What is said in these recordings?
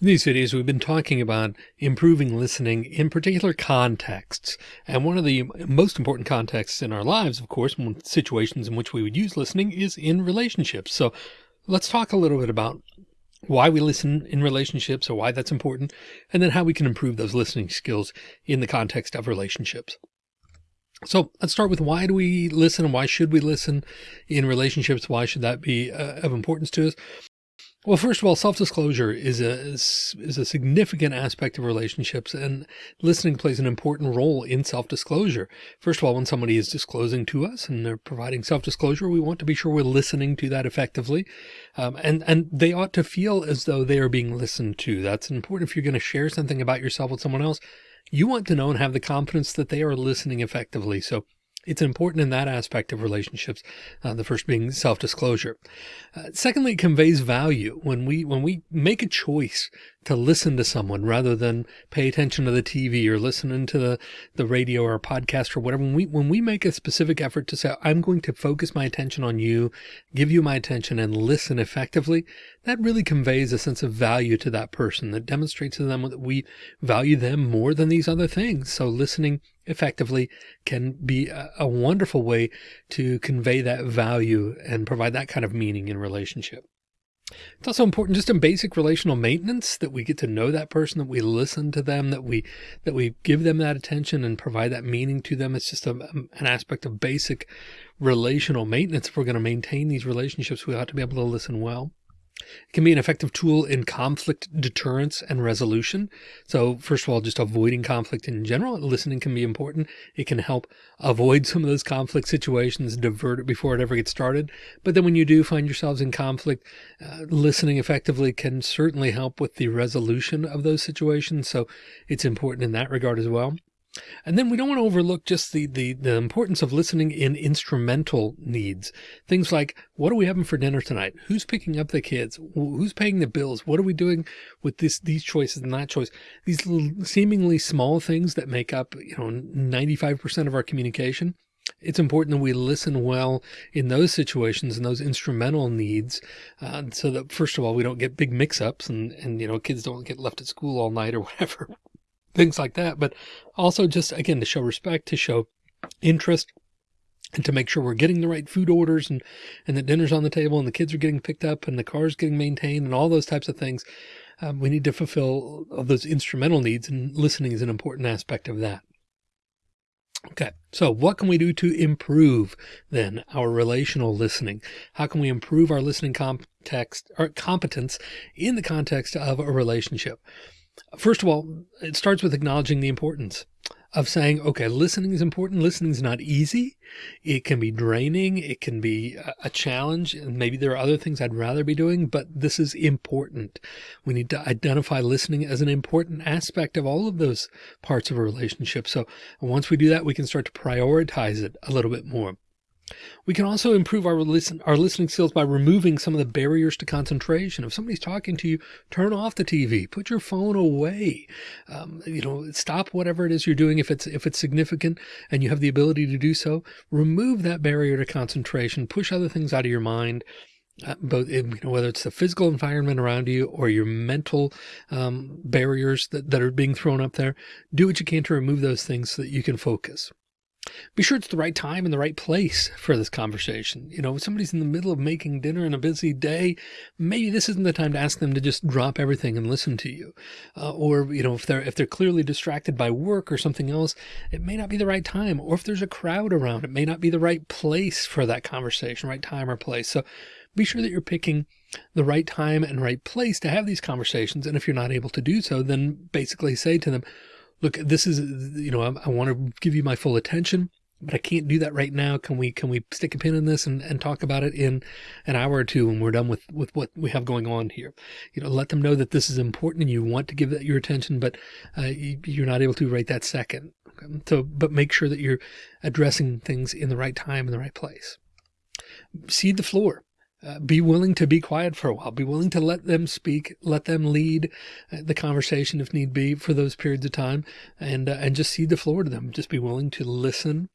In these videos, we've been talking about improving listening in particular contexts. And one of the most important contexts in our lives, of course, situations in which we would use listening is in relationships. So let's talk a little bit about why we listen in relationships or why that's important, and then how we can improve those listening skills in the context of relationships. So let's start with why do we listen and why should we listen in relationships? Why should that be uh, of importance to us? Well, first of all, self-disclosure is a is, a significant aspect of relationships and listening plays an important role in self-disclosure. First of all, when somebody is disclosing to us and they're providing self-disclosure, we want to be sure we're listening to that effectively. Um, and, and they ought to feel as though they are being listened to. That's important. If you're going to share something about yourself with someone else, you want to know and have the confidence that they are listening effectively. So it's important in that aspect of relationships. Uh, the first being self-disclosure. Uh, secondly, it conveys value when we, when we make a choice to listen to someone rather than pay attention to the TV or listening to the, the radio or podcast or whatever. When we, when we make a specific effort to say, I'm going to focus my attention on you, give you my attention and listen effectively, that really conveys a sense of value to that person that demonstrates to them that we value them more than these other things. So listening effectively can be a, a wonderful way to convey that value and provide that kind of meaning in relationship. It's also important just in basic relational maintenance that we get to know that person, that we listen to them, that we that we give them that attention and provide that meaning to them. It's just a, um, an aspect of basic relational maintenance. If we're going to maintain these relationships, we ought to be able to listen well. It can be an effective tool in conflict deterrence and resolution. So first of all, just avoiding conflict in general, listening can be important. It can help avoid some of those conflict situations, divert it before it ever gets started. But then when you do find yourselves in conflict, uh, listening effectively can certainly help with the resolution of those situations. So it's important in that regard as well. And then we don't want to overlook just the, the, the importance of listening in instrumental needs. Things like, what are we having for dinner tonight? Who's picking up the kids? Who's paying the bills? What are we doing with this, these choices and that choice? These little seemingly small things that make up, you know, 95% of our communication. It's important that we listen well in those situations and those instrumental needs. Uh, so that first of all, we don't get big mix ups and, and, you know, kids don't get left at school all night or whatever things like that. But also just, again, to show respect, to show interest and to make sure we're getting the right food orders and, and the dinner's on the table and the kids are getting picked up and the car's getting maintained and all those types of things. Um, we need to fulfill all those instrumental needs and listening is an important aspect of that. Okay, so what can we do to improve then our relational listening? How can we improve our listening context or competence in the context of a relationship? First of all, it starts with acknowledging the importance of saying, okay, listening is important. Listening is not easy. It can be draining. It can be a challenge. And maybe there are other things I'd rather be doing, but this is important. We need to identify listening as an important aspect of all of those parts of a relationship. So once we do that, we can start to prioritize it a little bit more. We can also improve our listen, our listening skills by removing some of the barriers to concentration. If somebody's talking to you, turn off the TV, put your phone away. Um, you know, stop whatever it is you're doing. If it's, if it's significant and you have the ability to do so, remove that barrier to concentration, push other things out of your mind. Uh, both you know, whether it's the physical environment around you or your mental um, barriers that, that are being thrown up there, do what you can to remove those things so that you can focus. Be sure it's the right time and the right place for this conversation. You know, if somebody's in the middle of making dinner in a busy day, maybe this isn't the time to ask them to just drop everything and listen to you. Uh, or, you know, if they're, if they're clearly distracted by work or something else, it may not be the right time. Or if there's a crowd around, it may not be the right place for that conversation, right time or place. So be sure that you're picking the right time and right place to have these conversations. And if you're not able to do so, then basically say to them, look, this is, you know, I, I want to give you my full attention, but I can't do that right now. Can we, can we stick a pin in this and, and talk about it in an hour or two when we're done with, with what we have going on here? You know, let them know that this is important and you want to give that your attention, but uh, you, are not able to right that second. Okay? So, but make sure that you're addressing things in the right time in the right place. Cede the floor. Uh, be willing to be quiet for a while. Be willing to let them speak, let them lead uh, the conversation if need be for those periods of time and, uh, and just cede the floor to them. Just be willing to listen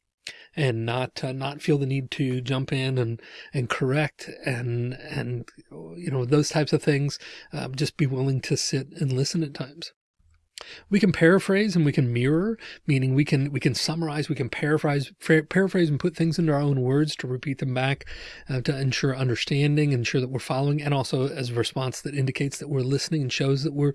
and not uh, not feel the need to jump in and and correct and and you know those types of things um, just be willing to sit and listen at times we can paraphrase and we can mirror, meaning we can we can summarize, we can paraphrase, paraphrase and put things into our own words to repeat them back uh, to ensure understanding, ensure that we're following, and also as a response that indicates that we're listening and shows that we're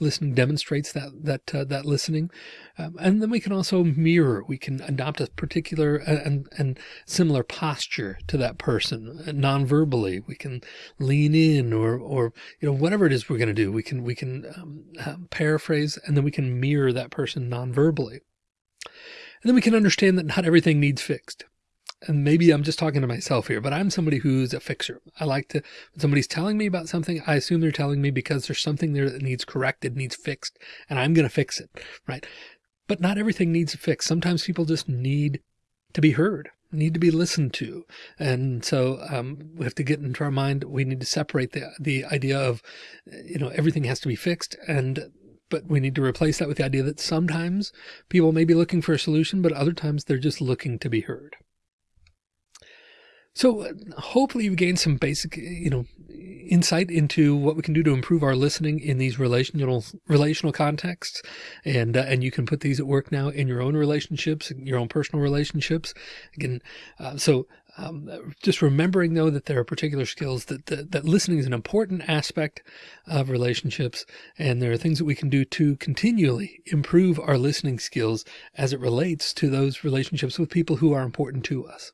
listening, demonstrates that that uh, that listening. Um, and then we can also mirror. We can adopt a particular and and similar posture to that person uh, non-verbally. We can lean in or or you know whatever it is we're going to do. We can we can um, um, paraphrase and then we can mirror that person non-verbally. And then we can understand that not everything needs fixed. And maybe I'm just talking to myself here, but I'm somebody who's a fixer. I like to, when somebody's telling me about something, I assume they're telling me because there's something there that needs corrected, needs fixed, and I'm going to fix it. Right. But not everything needs a fix. Sometimes people just need to be heard, need to be listened to. And so um, we have to get into our mind. We need to separate the, the idea of, you know, everything has to be fixed and but we need to replace that with the idea that sometimes people may be looking for a solution, but other times they're just looking to be heard. So uh, hopefully you've gained some basic, you know, insight into what we can do to improve our listening in these relational relational contexts. And, uh, and you can put these at work now in your own relationships, your own personal relationships. Again, uh, so um, just remembering though that there are particular skills that, that, that listening is an important aspect of relationships and there are things that we can do to continually improve our listening skills as it relates to those relationships with people who are important to us.